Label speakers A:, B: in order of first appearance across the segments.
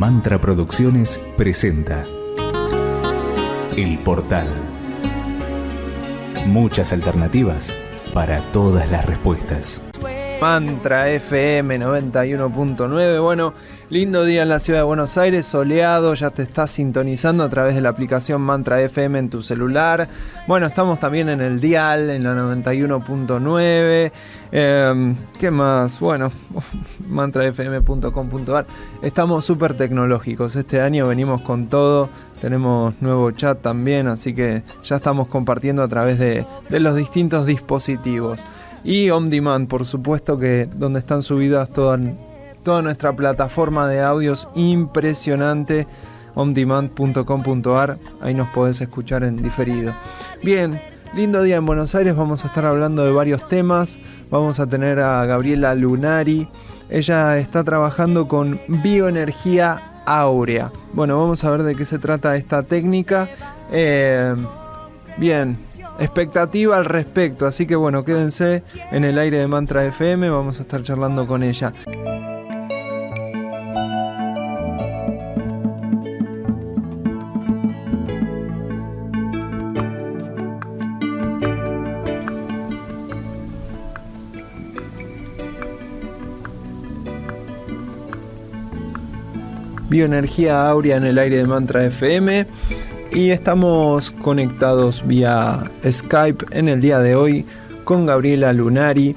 A: Mantra Producciones presenta El Portal. Muchas alternativas para todas las respuestas.
B: Mantra FM 91.9. Bueno, lindo día en la ciudad de Buenos Aires, soleado, ya te estás sintonizando a través de la aplicación Mantra FM en tu celular. Bueno, estamos también en el dial, en la 91.9. Em, ¿Qué más? Bueno, mantrafm.com.ar. Estamos súper tecnológicos. Este año venimos con todo. Tenemos nuevo chat también, así que ya estamos compartiendo a través de, de los distintos dispositivos. Y On Demand, por supuesto que donde están subidas toda, toda nuestra plataforma de audios impresionante, ondemand.com.ar, ahí nos podés escuchar en diferido. Bien, lindo día en Buenos Aires, vamos a estar hablando de varios temas, vamos a tener a Gabriela Lunari, ella está trabajando con bioenergía áurea. Bueno, vamos a ver de qué se trata esta técnica. Eh, bien, expectativa al respecto. Así que bueno, quédense en el aire de Mantra FM, vamos a estar charlando con ella. Bioenergía Aurea en el aire de Mantra FM y estamos conectados vía Skype en el día de hoy con Gabriela Lunari.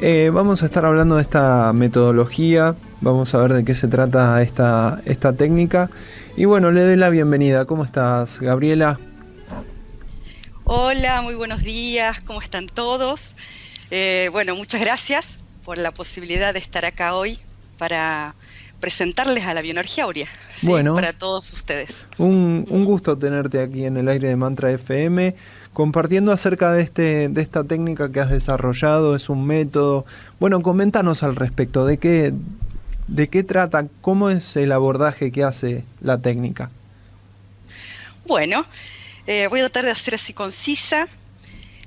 B: Eh, vamos a estar hablando de esta metodología, vamos a ver de qué se trata esta, esta técnica. Y bueno, le doy la bienvenida. ¿Cómo estás, Gabriela?
C: Hola, muy buenos días, ¿cómo están todos? Eh, bueno, muchas gracias por la posibilidad de estar acá hoy para presentarles a la bioenergía aurea bueno, para todos ustedes.
B: Un, gusto tenerte aquí en el aire de Mantra FM, compartiendo acerca de, este, de esta técnica que has desarrollado, es un método. Bueno, coméntanos al respecto, ¿de qué, de qué trata? ¿Cómo es el abordaje que hace la técnica?
C: Bueno, eh, voy a tratar de hacer así concisa.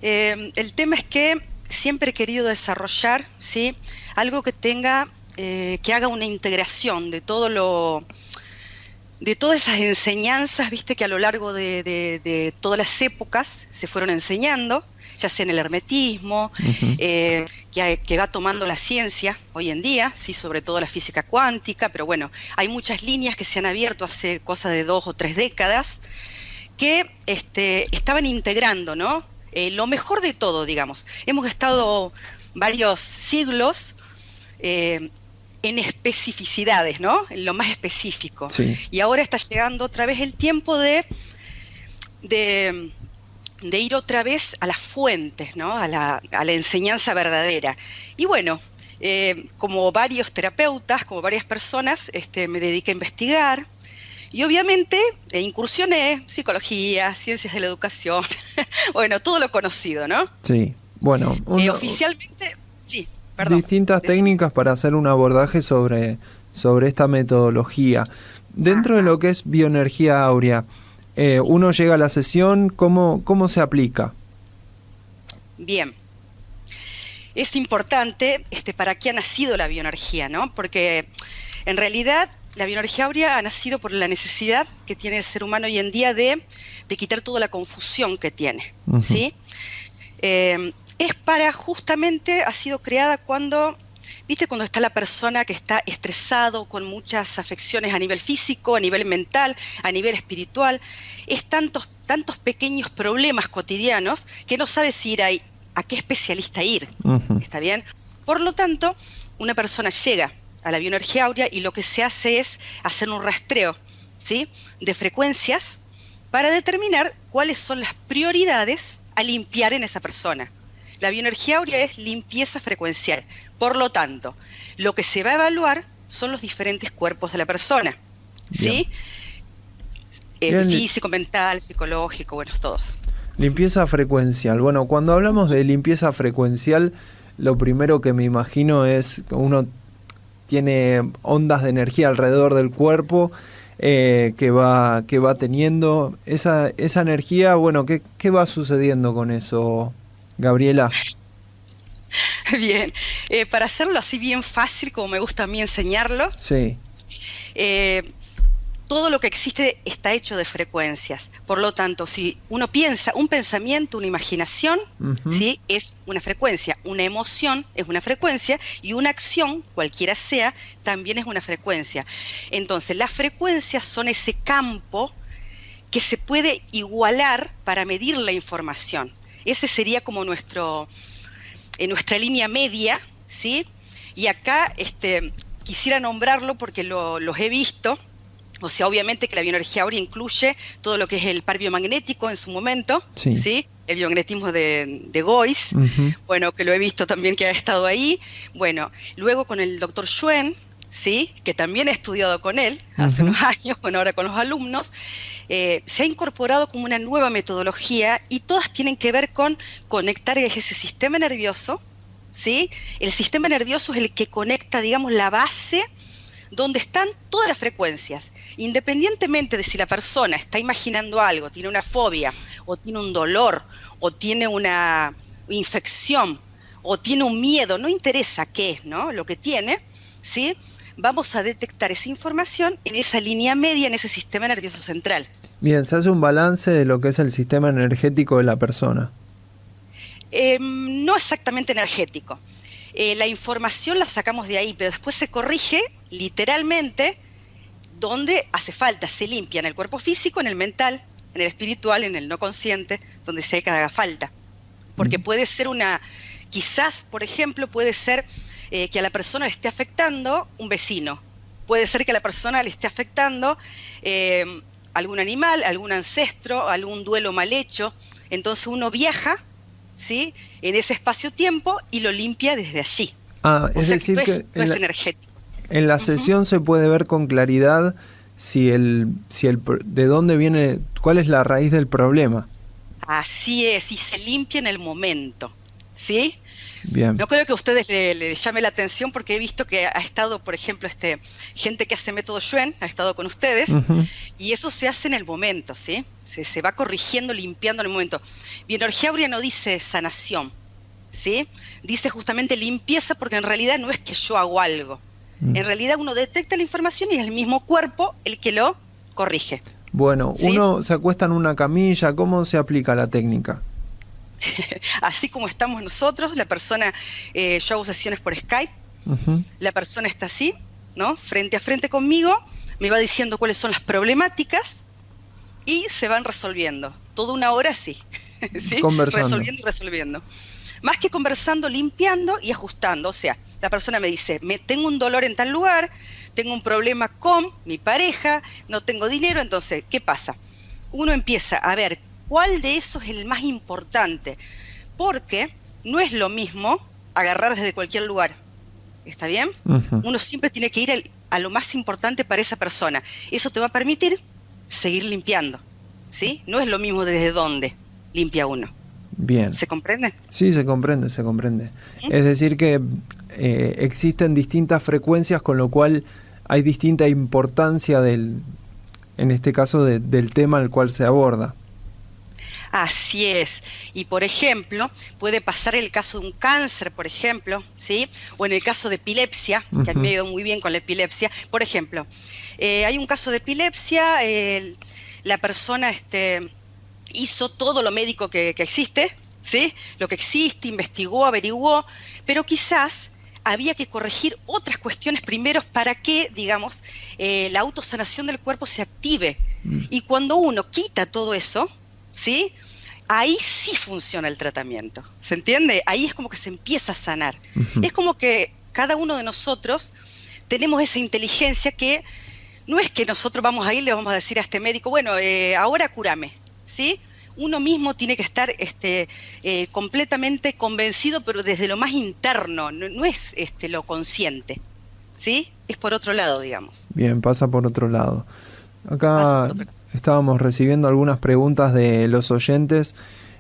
C: Eh, el tema es que siempre he querido desarrollar ¿sí? algo que tenga eh, que haga una integración de todo lo de todas esas enseñanzas, viste, que a lo largo de, todas las épocas se fueron enseñando, ya sea en el hermetismo, eh, que, va tomando la ciencia hoy en día, sí, sobre todo la física cuántica, pero bueno, hay muchas líneas que se han abierto hace cosa de dos o tres décadas que este, estaban integrando, ¿no? Eh, lo mejor de todo, digamos. Hemos estado varios siglos en especificidades, ¿no? En lo más específico. Y ahora está llegando otra vez el tiempo de, de, ir otra vez a las fuentes, ¿no? A la, enseñanza verdadera. Y bueno, eh, como varios terapeutas, como varias personas, este, me dediqué a investigar. Y obviamente eh, incursioné psicología, ciencias de la educación, bueno, todo lo conocido, ¿no?
B: Sí, bueno.
C: Y oficialmente,
B: distintas técnicas para hacer un abordaje sobre, sobre esta metodología. Dentro de lo que es bioenergía áurea, eh, uno llega a la sesión, ¿cómo, ¿cómo se aplica?
C: Bien. Es importante este, para qué ha nacido la bioenergía, ¿no? Porque en realidad la bioenergía áurea ha nacido por la necesidad que tiene el ser humano hoy en día de, quitar toda la confusión que tiene, ¿sí? Eh, es para justamente, ha sido creada cuando, viste, cuando está la persona que está estresado, con muchas afecciones a nivel físico, a nivel mental, a nivel espiritual, es tantos, tantos pequeños problemas cotidianos que no sabe si ir a, a qué especialista ir, ¿está bien? Por lo tanto, una persona llega a la bioenergía áurea y lo que se hace es hacer un rastreo, ¿sí? De frecuencias para determinar cuáles son las prioridades a limpiar en esa persona. La bioenergía áurea es limpieza frecuencial. Por lo tanto, lo que se va a evaluar son los diferentes cuerpos de la persona. ¿Sí? El físico, mental, psicológico, bueno, todos.
B: Limpieza frecuencial. Bueno, cuando hablamos de limpieza frecuencial, lo primero que me imagino es que uno tiene ondas de energía alrededor del cuerpo eh, que, va, que va teniendo. Esa, esa energía, bueno, ¿qué, ¿qué va sucediendo con eso, Gabriela?
C: Bien, eh, para hacerlo así bien fácil, como me gusta a mí enseñarlo,
B: sí.
C: Eh, todo lo que existe está hecho de frecuencias. Por lo tanto, si uno piensa, un pensamiento, una imaginación, ¿sí? es una frecuencia, una emoción es una frecuencia y una acción, cualquiera sea, también es una frecuencia. Entonces, las frecuencias son ese campo que se puede igualar para medir la información. Ese sería como nuestro, en nuestra línea media, ¿sí? Y acá este, quisiera nombrarlo porque lo, los he visto, o sea, obviamente que la bioenergía ahora incluye todo lo que es el par biomagnético en su momento, sí. El biomagnetismo de, de Gois, bueno, que lo he visto también que ha estado ahí. Bueno, luego con el doctor Schwen, ¿sí? que también he estudiado con él hace unos años, bueno, ahora con los alumnos, eh, se ha incorporado como una nueva metodología y todas tienen que ver con conectar ese sistema nervioso, ¿sí? El sistema nervioso es el que conecta, digamos, la base donde están todas las frecuencias, independientemente de si la persona está imaginando algo, tiene una fobia, o tiene un dolor, o tiene una infección, o tiene un miedo, no interesa qué es, ¿no? Lo que tiene, ¿sí? Vamos a detectar esa información en esa línea media, en ese sistema nervioso central.
B: Bien, se hace un balance de lo que es el sistema energético de la persona.
C: Em, no exactamente energético. Eh, la información la sacamos de ahí, pero después se corrige literalmente donde hace falta, se limpia en el cuerpo físico, en el mental, en el espiritual, en el no consciente, donde se haga falta. Porque puede ser una, quizás, por ejemplo, puede ser eh, que a la persona le esté afectando un vecino, puede ser que a la persona le esté afectando eh, algún animal, algún ancestro, algún duelo mal hecho. Entonces uno viaja ¿sí? en ese espacio-tiempo y lo limpia desde allí.
B: Ah, es decir, que,
C: es, energético.
B: En la sesión se puede ver con claridad si el, si el, de dónde viene, cuál es la raíz del problema.
C: Así es, y se limpia en el momento, ¿sí? Bien. No creo que a ustedes le, llame la atención porque he visto que ha estado, por ejemplo, este gente que hace método Schwen, ha estado con ustedes, y eso se hace en el momento, ¿sí? Se, se va corrigiendo, limpiando en el momento. Bienergía Aurea no dice sanación, ¿sí? Dice justamente limpieza porque en realidad no es que yo hago algo. Mm. En realidad uno detecta la información y es el mismo cuerpo el que lo corrige.
B: Bueno, uno se acuesta en una camilla, ¿cómo se aplica la técnica?
C: Así como estamos nosotros, la persona, eh, yo hago sesiones por Skype, la persona está así, ¿no? Frente a frente conmigo, me va diciendo cuáles son las problemáticas y se van resolviendo. Toda una hora así, ¿sí? Resolviendo y resolviendo. Más que conversando, limpiando y ajustando. O sea, la persona me dice, me tengo un dolor en tal lugar, tengo un problema con mi pareja, no tengo dinero, entonces, ¿qué pasa? Uno empieza a ver cuál de esos es el más importante, porque no es lo mismo agarrar desde cualquier lugar. ¿Está bien? Uno siempre tiene que ir a lo más importante para esa persona. Eso te va a permitir seguir limpiando. ¿Sí? No es lo mismo desde dónde limpia uno.
B: Bien.
C: ¿Se comprende?
B: Sí, se comprende, se comprende. Es decir, que eh, existen distintas frecuencias, con lo cual hay distinta importancia del, en este caso, del tema al cual se aborda.
C: Así es. Y por ejemplo, puede pasar el caso de un cáncer, por ejemplo, ¿sí? O en el caso de epilepsia, que a mí me ha ido muy bien con la epilepsia. Por ejemplo, eh, hay un caso de epilepsia, la persona este, hizo todo lo médico que, existe, ¿sí? Lo que existe, investigó, averiguó, pero quizás había que corregir otras cuestiones primero para que, digamos, eh, la autosanación del cuerpo se active. Mm. Y cuando uno quita todo eso, ¿sí? ahí sí funciona el tratamiento. ¿Se entiende? Ahí es como que se empieza a sanar. Es como que cada uno de nosotros tenemos esa inteligencia que no es que nosotros vamos a ir y le vamos a decir a este médico, bueno, eh, ahora cúrame, ¿sí? Uno mismo tiene que estar este, eh, completamente convencido, pero desde lo más interno, no, es este, lo consciente, ¿sí? Es por otro lado, digamos.
B: Bien, pasa por otro lado. Acá estábamos recibiendo algunas preguntas de los oyentes.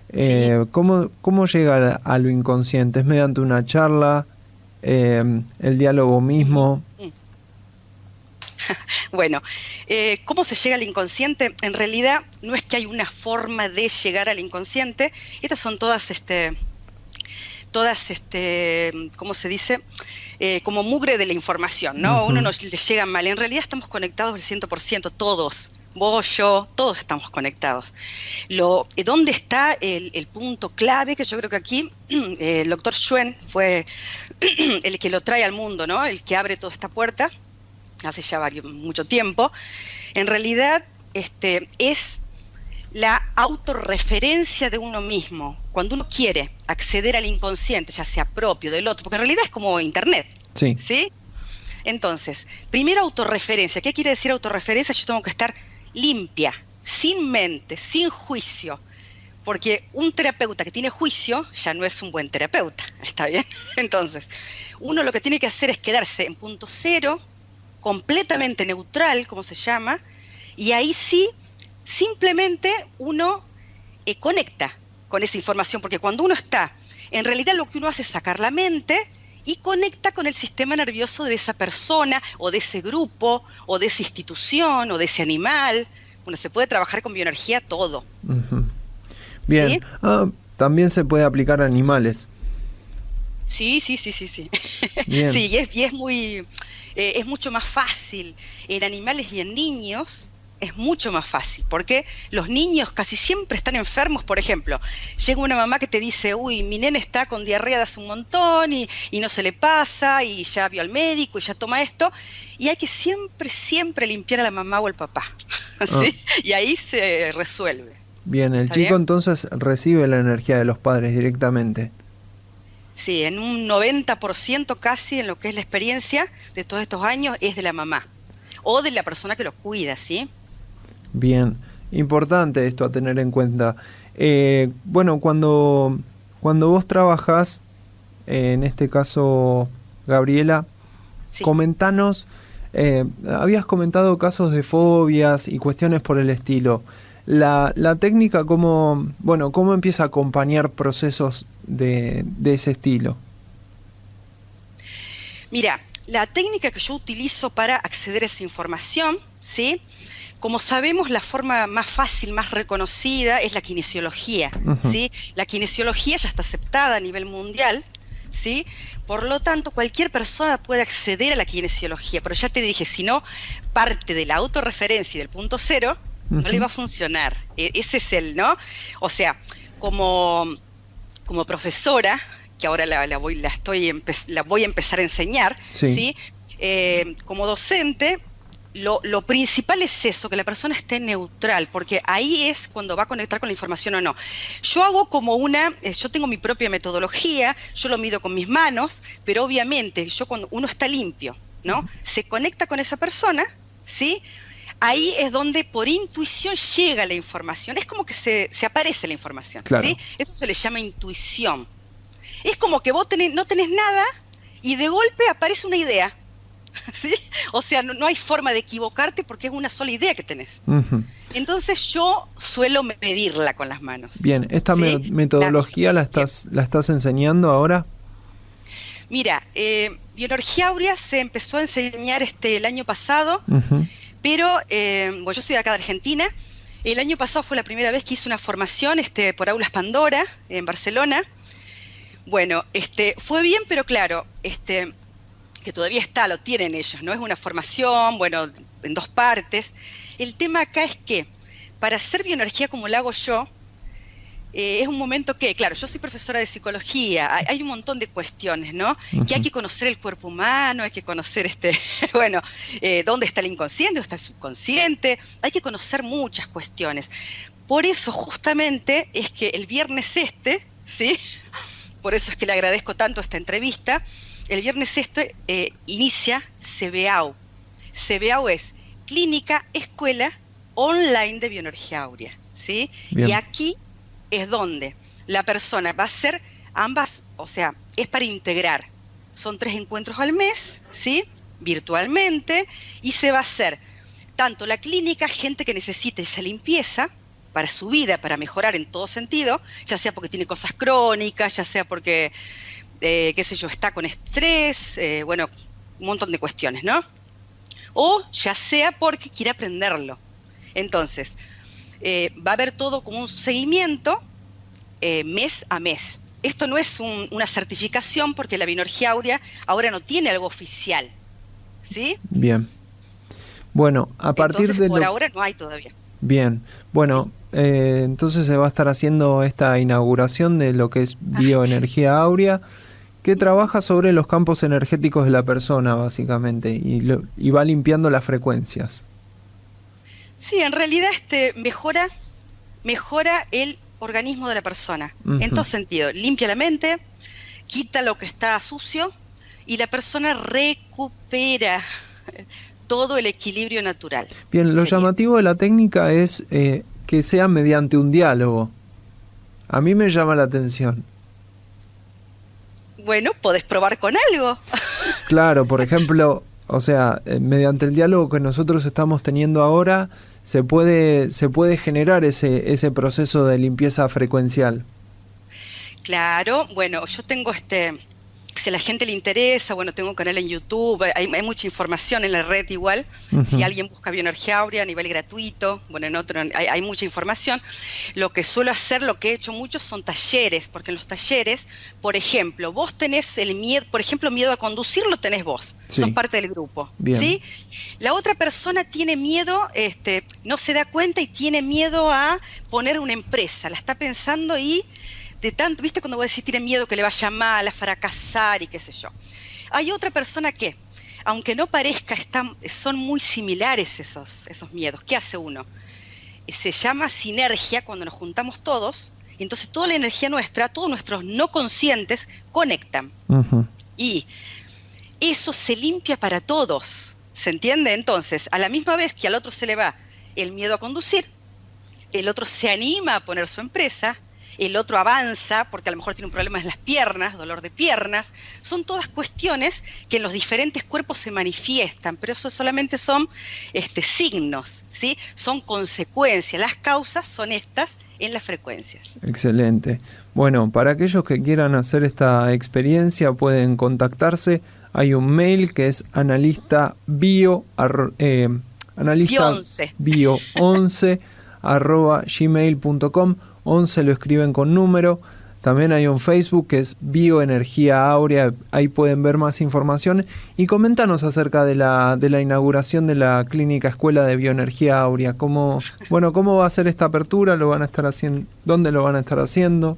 B: Eh, ¿cómo, ¿cómo, llega a lo inconsciente? ¿Es mediante una charla? Eh, ¿El diálogo mismo?
C: Bueno, eh, ¿cómo se llega al inconsciente? En realidad no es que hay una forma de llegar al inconsciente. Estas son todas, este, todas, este, ¿cómo se dice? eh, como mugre de la información, ¿no? Uno nos le llega mal. En realidad estamos conectados al 100%, todos. Vos, yo, todos estamos conectados. Lo, eh, ¿Dónde está el, punto clave? Que yo creo que aquí el doctor Schwen fue el que lo trae al mundo, ¿no? El que abre toda esta puerta hace ya varios, mucho tiempo. En realidad, este, es la autorreferencia de uno mismo. Cuando uno quiere acceder al inconsciente, ya sea propio del otro, porque en realidad es como Internet.
B: Sí.
C: ¿Sí? Entonces, primero autorreferencia. ¿Qué quiere decir autorreferencia? Yo tengo que estar limpia, sin mente, sin juicio. Porque un terapeuta que tiene juicio ya no es un buen terapeuta. ¿Está bien? Entonces, uno lo que tiene que hacer es quedarse en punto cero, completamente neutral, como se llama, y ahí sí simplemente uno eh, conecta con esa información, porque cuando uno está, en realidad lo que uno hace es sacar la mente y conecta con el sistema nervioso de esa persona o de ese grupo o de esa institución o de ese animal. Bueno, se puede trabajar con bioenergía todo.
B: Bien. Ah, también se puede aplicar a animales.
C: Sí, sí, sí, sí, sí. Sí, y es, y es muy, eh, es mucho más fácil en animales y en niños es mucho más fácil, porque los niños casi siempre están enfermos, por ejemplo, llega una mamá que te dice, uy, mi nene está con diarrea de hace un montón y, no se le pasa y ya vio al médico y ya toma esto, y hay que siempre, siempre limpiar a la mamá o al papá, ah. y ahí se resuelve.
B: Bien, el chico entonces recibe la energía de los padres directamente.
C: Sí, en un 90% casi en lo que es la experiencia de todos estos años es de la mamá o de la persona que lo cuida, ¿sí?
B: Bien, importante esto a tener en cuenta. Eh, bueno, cuando, cuando vos trabajás, eh, en este caso, Gabriela, comentanos, eh, habías comentado casos de fobias y cuestiones por el estilo. La, la técnica, ¿cómo, bueno, ¿cómo empieza a acompañar procesos de, de ese estilo?
C: Mira, la técnica que yo utilizo para acceder a esa información, ¿sí? Como sabemos, la forma más fácil, más reconocida es la kinesiología. ¿sí? La kinesiología ya está aceptada a nivel mundial, ¿sí? Por lo tanto, cualquier persona puede acceder a la kinesiología, pero ya te dije, si no parte de la autorreferencia y del punto cero, no le va a funcionar. E, ese es el, ¿no? O sea, como, como profesora, que ahora la, voy, la, estoy la voy a empezar a enseñar, ¿sí? Eh, como docente, lo, principal es eso, que la persona esté neutral, porque ahí es cuando va a conectar con la información o no. Yo hago como una, eh, yo tengo mi propia metodología, yo lo mido con mis manos, pero obviamente yo cuando uno está limpio, ¿no? Se conecta con esa persona, ¿sí? Ahí es donde por intuición llega la información, es como que se, aparece la información, ¿sí? Eso se le llama intuición. Es como que vos no tenés nada y de golpe aparece una idea, ¿sí? O sea, no, hay forma de equivocarte porque es una sola idea que tenés. Entonces yo suelo medirla con las manos.
B: Bien, ¿esta metodología la, estás, la estás enseñando ahora?
C: Mira, eh, Bioenergía Aurea se empezó a enseñar este el año pasado, pero eh, bueno, yo soy de acá de Argentina. El año pasado fue la primera vez que hice una formación este, por Aulas Pandora en Barcelona. Bueno, este, fue bien, pero claro, este, que todavía está, lo tienen ellos, ¿no? Es una formación, bueno, en dos partes. El tema acá es que para hacer bioenergía como la hago yo, eh, es un momento que, claro, yo soy profesora de psicología, hay, un montón de cuestiones, ¿no? Que hay que conocer el cuerpo humano, hay que conocer, este, bueno, eh, dónde está el inconsciente, dónde está el subconsciente, hay que conocer muchas cuestiones. Por eso justamente es que el viernes este, ¿sí? Por eso es que le agradezco tanto esta entrevista, el viernes este eh, inicia CBAO. CBAO es Clínica Escuela Online de Bioenergía Aurea. ¿sí? Y aquí es donde la persona va a hacer ambas, o sea, es para integrar. Son tres encuentros al mes, ¿sí? Virtualmente, y se va a hacer tanto la clínica, gente que necesite esa limpieza para su vida, para mejorar en todo sentido, ya sea porque tiene cosas crónicas, ya sea porque eh, qué sé yo, está con estrés, eh, bueno, un montón de cuestiones, ¿no? O ya sea porque quiere aprenderlo. Entonces, eh, va a haber todo como un seguimiento mes a mes. esto no es una certificación porque la bioenergía áurea ahora no tiene algo oficial. ¿Sí?
B: Bien. Bueno, a partir
C: de... Por ahora no hay todavía.
B: Bien. Bueno, eh, entonces se va a estar haciendo esta inauguración de lo que es bioenergía áurea, que trabaja sobre los campos energéticos de la persona, básicamente, y, y va limpiando las frecuencias.
C: Sí, en realidad este mejora, mejora el organismo de la persona, en todo sentido. Limpia la mente, quita lo que está sucio y la persona recupera todo el equilibrio natural.
B: Bien, lo llamativo de la técnica es eh, que sea mediante un diálogo. A mí me llama la atención.
C: Bueno, podés probar con algo.
B: claro, por ejemplo, o sea, eh, mediante el diálogo que nosotros estamos teniendo ahora, se puede, se puede generar ese, ese proceso de limpieza frecuencial.
C: Claro, bueno, yo tengo este, si a la gente le interesa, bueno, tengo un canal en YouTube, hay, mucha información en la red igual, si alguien busca bioenergía áurea a nivel gratuito, bueno, en otro hay, mucha información. Lo que suelo hacer, lo que he hecho mucho son talleres, porque en los talleres, por ejemplo, vos tenés el miedo, por ejemplo, miedo a conducir lo tenés vos, sos parte del grupo, ¿sí? La otra persona tiene miedo, este, no se da cuenta y tiene miedo a poner una empresa, la está pensando y de tanto, viste cuando vos decís tiene miedo que le vaya mal, a fracasar y qué sé yo. Hay otra persona que, aunque no parezca, están, son muy similares esos, esos miedos. ¿Qué hace uno? Se llama sinergia cuando nos juntamos todos, y entonces toda la energía nuestra, todos nuestros no conscientes conectan. Y eso se limpia para todos. ¿Se entiende? Entonces, a la misma vez que al otro se le va el miedo a conducir, el otro se anima a poner su empresa, el otro avanza porque a lo mejor tiene un problema en las piernas, dolor de piernas, son todas cuestiones que en los diferentes cuerpos se manifiestan, pero eso solamente son este, signos, ¿sí? son consecuencias, las causas son estas en las frecuencias.
B: Excelente. Bueno, para aquellos que quieran hacer esta experiencia pueden contactarse hay un mail que es analista bio, eh, analista bio 11 arroba gmail.com 11 lo escriben con número también hay un Facebook que es Bioenergía Áurea, ahí pueden ver más información y coméntanos acerca de la, de la inauguración de la clínica Escuela de Bioenergía Áurea. ¿Cómo, bueno, ¿Cómo va a ser esta apertura? ¿Lo van a estar haciendo? ¿Dónde lo van a estar haciendo?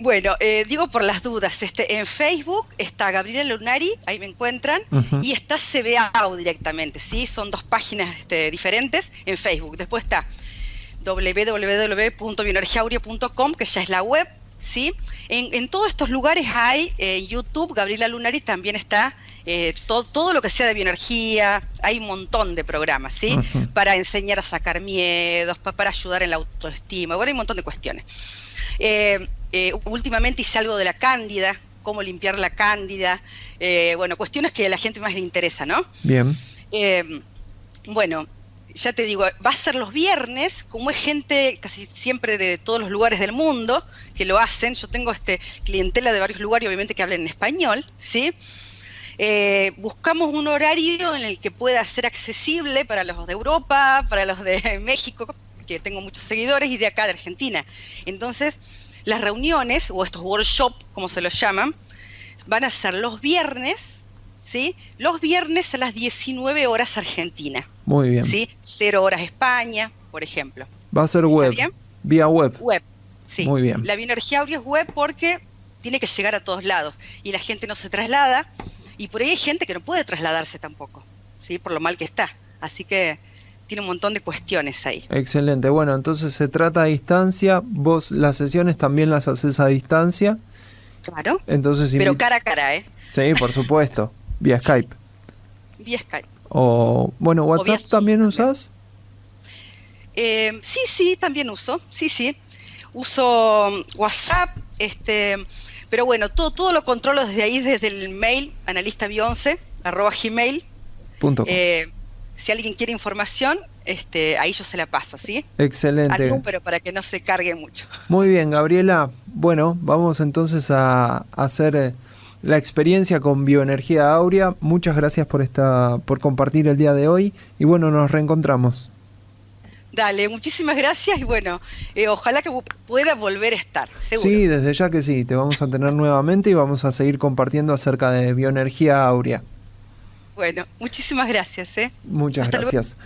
C: Bueno, eh, digo por las dudas, este, en Facebook está Gabriela Lunari, ahí me encuentran, y está CBAO directamente, ¿sí? Son dos páginas este, diferentes en Facebook. Después está www.bioenergiaurio.com, que ya es la web, ¿sí? En, todos estos lugares hay eh, YouTube, Gabriela Lunari también está, eh, todo, todo, lo que sea de bioenergía, hay un montón de programas, ¿sí? Para enseñar a sacar miedos, para ayudar en la autoestima, bueno, hay un montón de cuestiones. Eh, eh, últimamente hice algo de la cándida, cómo limpiar la cándida, bueno, cuestiones que a la gente más le interesa, ¿no?
B: Bien.
C: bueno, ya te digo, va a ser los viernes, como es gente casi siempre de todos los lugares del mundo que lo hacen, yo tengo este clientela de varios lugares, obviamente que hablen en español, ¿sí? buscamos un horario en el que pueda ser accesible para los de Europa, para los de México, que tengo muchos seguidores, y de acá de Argentina. Entonces, las reuniones, o estos workshops, como se los llaman, van a ser los viernes, ¿sí? Los viernes a las 19 horas Argentina.
B: Muy bien.
C: ¿Sí? Cero horas España, por ejemplo.
B: Va a ser web. Vía web.
C: Web, sí. Muy bien. La bioenergía audio es web porque tiene que llegar a todos lados y la gente no se traslada y por ahí hay gente que no puede trasladarse tampoco, ¿sí? Por lo mal que está. Así que tiene un montón de cuestiones ahí.
B: Excelente. Bueno, entonces se trata a distancia. Vos las sesiones también las haces a distancia.
C: Claro.
B: Entonces,
C: Pero cara a cara, ¿eh?
B: Sí, por supuesto. Vía Skype.
C: Vía Skype.
B: O, bueno, WhatsApp también usas.
C: Eh, sí, sí, también uso. Sí, sí. Uso WhatsApp, este, pero bueno, todo, todo lo controlo desde ahí, desde el mail, analista arroba gmail.
B: Punto
C: eh, si alguien quiere información, este, ahí yo se la paso, ¿sí?
B: Excelente.
C: pero para que no se cargue mucho.
B: Muy bien, Gabriela. Bueno, vamos entonces a, hacer eh, la experiencia con Bioenergía Aurea. Muchas gracias por esta, por compartir el día de hoy y bueno, nos reencontramos.
C: Dale, muchísimas gracias y bueno, eh, ojalá que pueda volver a estar, seguro.
B: Sí, desde ya que sí, te vamos a tener nuevamente y vamos a seguir compartiendo acerca de bioenergía áurea.
C: Bueno, muchísimas gracias. ¿eh?
B: Muchas gracias.